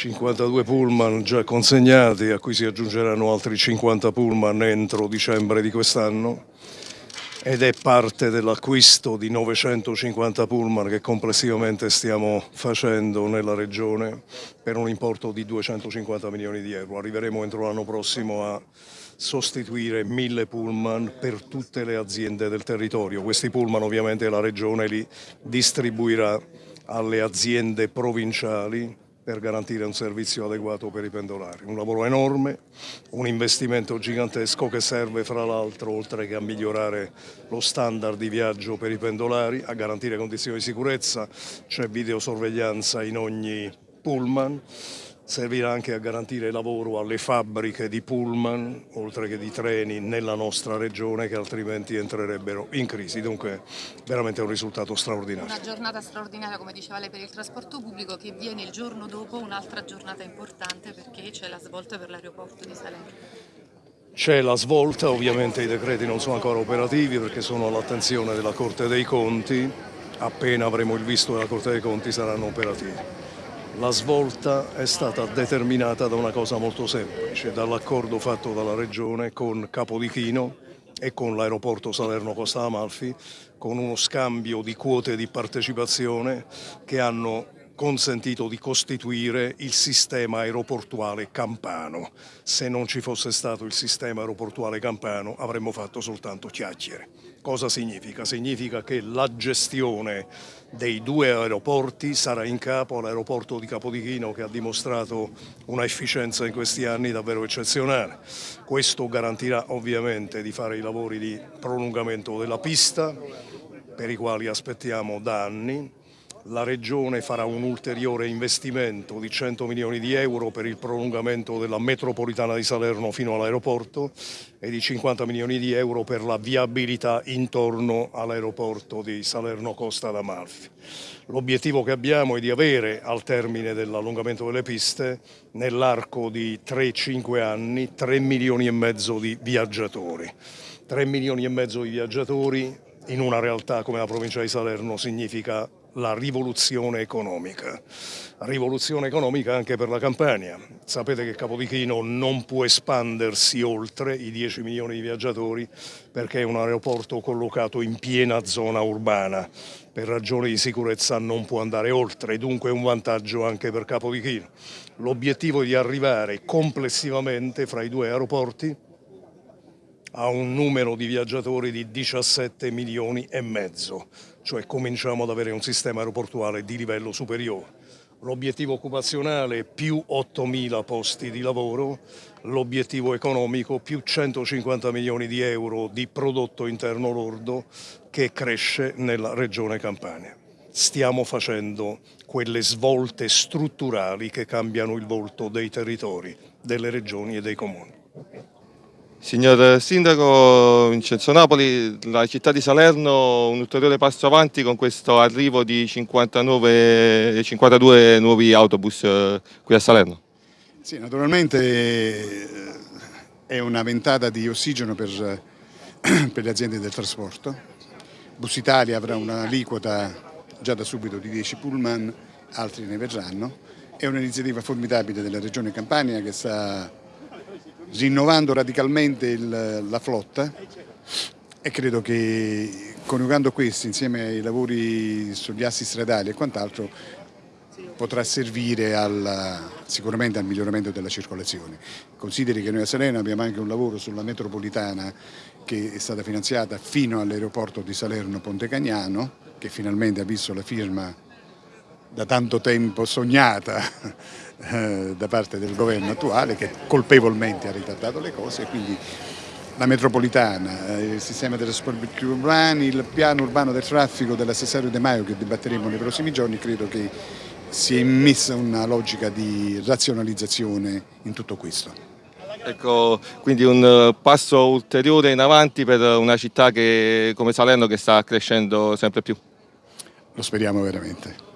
52 pullman già consegnati, a cui si aggiungeranno altri 50 pullman entro dicembre di quest'anno ed è parte dell'acquisto di 950 pullman che complessivamente stiamo facendo nella regione per un importo di 250 milioni di euro. Arriveremo entro l'anno prossimo a sostituire 1000 pullman per tutte le aziende del territorio. Questi pullman ovviamente la regione li distribuirà alle aziende provinciali per garantire un servizio adeguato per i pendolari. Un lavoro enorme, un investimento gigantesco che serve fra l'altro oltre che a migliorare lo standard di viaggio per i pendolari, a garantire condizioni di sicurezza, c'è videosorveglianza in ogni pullman, servirà anche a garantire lavoro alle fabbriche di pullman, oltre che di treni, nella nostra regione che altrimenti entrerebbero in crisi. Dunque veramente un risultato straordinario. Una giornata straordinaria, come diceva lei, per il trasporto pubblico che viene il giorno dopo un'altra giornata importante perché c'è la svolta per l'aeroporto di Salerno. C'è la svolta, ovviamente i decreti non sono ancora operativi perché sono all'attenzione della Corte dei Conti, appena avremo il visto della Corte dei Conti saranno operativi. La svolta è stata determinata da una cosa molto semplice, dall'accordo fatto dalla Regione con Capodichino e con l'aeroporto Salerno-Costa Amalfi, con uno scambio di quote di partecipazione che hanno consentito di costituire il sistema aeroportuale campano. Se non ci fosse stato il sistema aeroportuale campano avremmo fatto soltanto chiacchiere. Cosa significa? Significa che la gestione dei due aeroporti sarà in capo all'aeroporto di Capodichino che ha dimostrato una efficienza in questi anni davvero eccezionale. Questo garantirà ovviamente di fare i lavori di prolungamento della pista per i quali aspettiamo da anni la Regione farà un ulteriore investimento di 100 milioni di euro per il prolungamento della metropolitana di Salerno fino all'aeroporto e di 50 milioni di euro per la viabilità intorno all'aeroporto di Salerno Costa d'Amalfi. L'obiettivo che abbiamo è di avere al termine dell'allungamento delle piste nell'arco di 3-5 anni 3 milioni e mezzo di viaggiatori. 3 milioni e mezzo di viaggiatori in una realtà come la provincia di Salerno significa la rivoluzione economica. Rivoluzione economica anche per la Campania. Sapete che Capodichino non può espandersi oltre i 10 milioni di viaggiatori perché è un aeroporto collocato in piena zona urbana. Per ragioni di sicurezza non può andare oltre, dunque è un vantaggio anche per Capodichino. L'obiettivo è di arrivare complessivamente fra i due aeroporti a un numero di viaggiatori di 17 milioni e mezzo, cioè cominciamo ad avere un sistema aeroportuale di livello superiore. L'obiettivo occupazionale più 8 mila posti di lavoro, l'obiettivo economico più 150 milioni di euro di prodotto interno lordo che cresce nella regione Campania. Stiamo facendo quelle svolte strutturali che cambiano il volto dei territori, delle regioni e dei comuni. Signor Sindaco Vincenzo Napoli, la città di Salerno un ulteriore passo avanti con questo arrivo di 59, 52 nuovi autobus eh, qui a Salerno. Sì, naturalmente eh, è una ventata di ossigeno per, per le aziende del trasporto. Bus Italia avrà un'aliquota già da subito di 10 pullman, altri ne verranno. È un'iniziativa formidabile della Regione Campania che sta rinnovando radicalmente il, la flotta e credo che coniugando questi insieme ai lavori sugli assi stradali e quant'altro potrà servire al, sicuramente al miglioramento della circolazione. Consideri che noi a Salerno abbiamo anche un lavoro sulla metropolitana che è stata finanziata fino all'aeroporto di Salerno Ponte Cagnano che finalmente ha visto la firma da tanto tempo sognata eh, da parte del governo attuale che colpevolmente ha ritardato le cose e quindi la metropolitana, eh, il sistema dei trasporti urbani, il piano urbano del traffico dell'assessario De Maio che dibatteremo nei prossimi giorni, credo che si è immessa una logica di razionalizzazione in tutto questo. Ecco, quindi un eh, passo ulteriore in avanti per una città che, come Salerno che sta crescendo sempre più. Lo speriamo veramente.